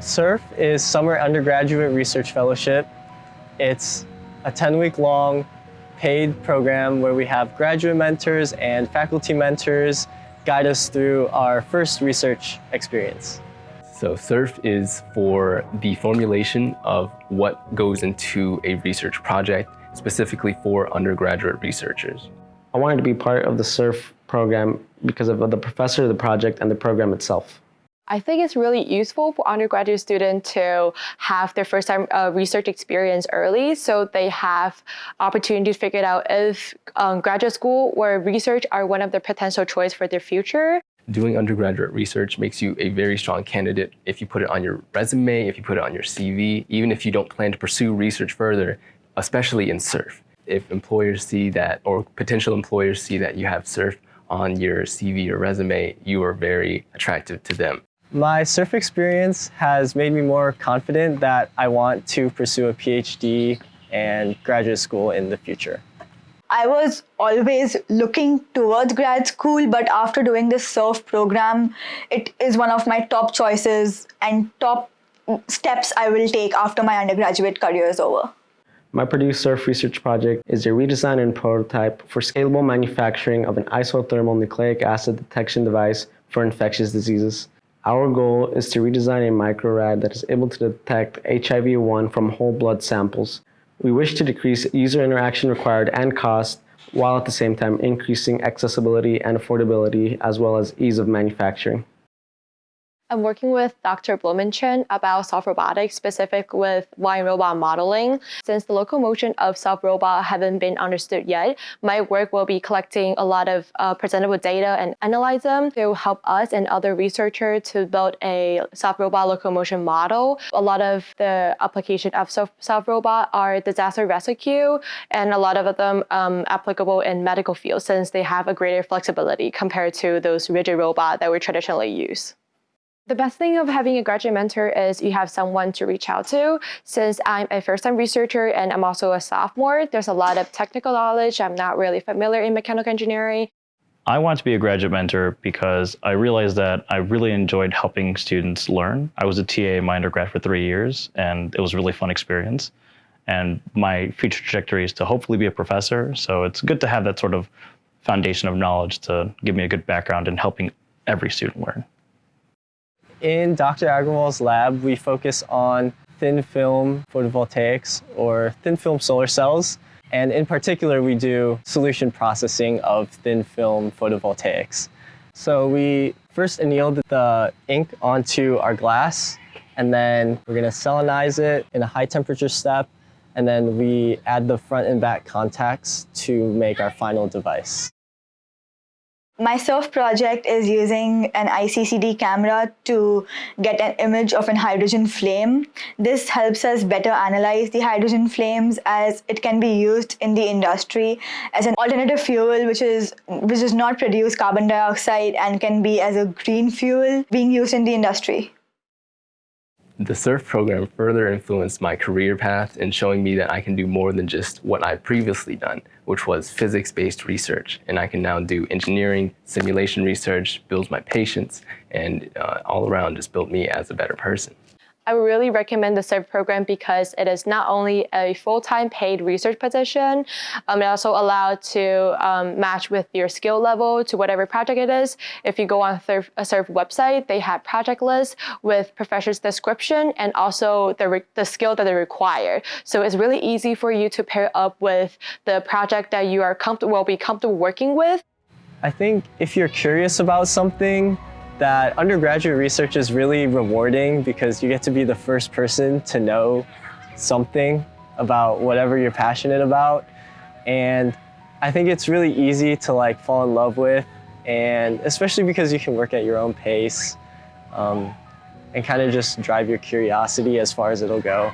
SURF is Summer Undergraduate Research Fellowship. It's a 10-week long paid program where we have graduate mentors and faculty mentors guide us through our first research experience. So SURF is for the formulation of what goes into a research project, specifically for undergraduate researchers. I wanted to be part of the SURF program because of the professor, the project, and the program itself. I think it's really useful for undergraduate students to have their first time uh, research experience early so they have opportunity to figure out if um, graduate school or research are one of their potential choice for their future. Doing undergraduate research makes you a very strong candidate if you put it on your resume, if you put it on your CV, even if you don't plan to pursue research further, especially in SURF. If employers see that, or potential employers see that you have SURF on your CV or resume, you are very attractive to them. My SURF experience has made me more confident that I want to pursue a PhD and graduate school in the future. I was always looking towards grad school, but after doing this SURF program, it is one of my top choices and top steps I will take after my undergraduate career is over. My Purdue SURF research project is a redesign and prototype for scalable manufacturing of an isothermal nucleic acid detection device for infectious diseases. Our goal is to redesign a microrad that is able to detect HIV-1 from whole blood samples. We wish to decrease user interaction required and cost, while at the same time increasing accessibility and affordability, as well as ease of manufacturing. I'm working with Dr. Blumenschein about soft robotics, specific with vine robot modeling. Since the locomotion of soft robot haven't been understood yet, my work will be collecting a lot of uh, presentable data and analyze them to help us and other researchers to build a soft robot locomotion model. A lot of the application of soft, soft robot are disaster rescue, and a lot of them um, applicable in medical field since they have a greater flexibility compared to those rigid robot that we traditionally use. The best thing of having a graduate mentor is you have someone to reach out to. Since I'm a first-time researcher and I'm also a sophomore, there's a lot of technical knowledge. I'm not really familiar in mechanical engineering. I want to be a graduate mentor because I realized that I really enjoyed helping students learn. I was a TA in my undergrad for three years, and it was a really fun experience. And my future trajectory is to hopefully be a professor, so it's good to have that sort of foundation of knowledge to give me a good background in helping every student learn. In Dr. Agrawal's lab, we focus on thin film photovoltaics or thin film solar cells. And in particular, we do solution processing of thin film photovoltaics. So we first annealed the ink onto our glass, and then we're gonna selenize it in a high temperature step, and then we add the front and back contacts to make our final device. My SURF project is using an ICCD camera to get an image of an hydrogen flame. This helps us better analyze the hydrogen flames as it can be used in the industry as an alternative fuel which is which does not produce carbon dioxide and can be as a green fuel being used in the industry. The SURF program further influenced my career path in showing me that I can do more than just what I've previously done, which was physics-based research. And I can now do engineering, simulation research, builds my patience, and uh, all around just built me as a better person. I would really recommend the SURF program because it is not only a full-time paid research position, um, it also allowed to um, match with your skill level to whatever project it is. If you go on a SURF website, they have project lists with professor's description and also the, the skill that they require. So it's really easy for you to pair up with the project that you are comfortable, will be comfortable working with. I think if you're curious about something, that undergraduate research is really rewarding because you get to be the first person to know something about whatever you're passionate about. And I think it's really easy to like fall in love with and especially because you can work at your own pace um, and kind of just drive your curiosity as far as it'll go.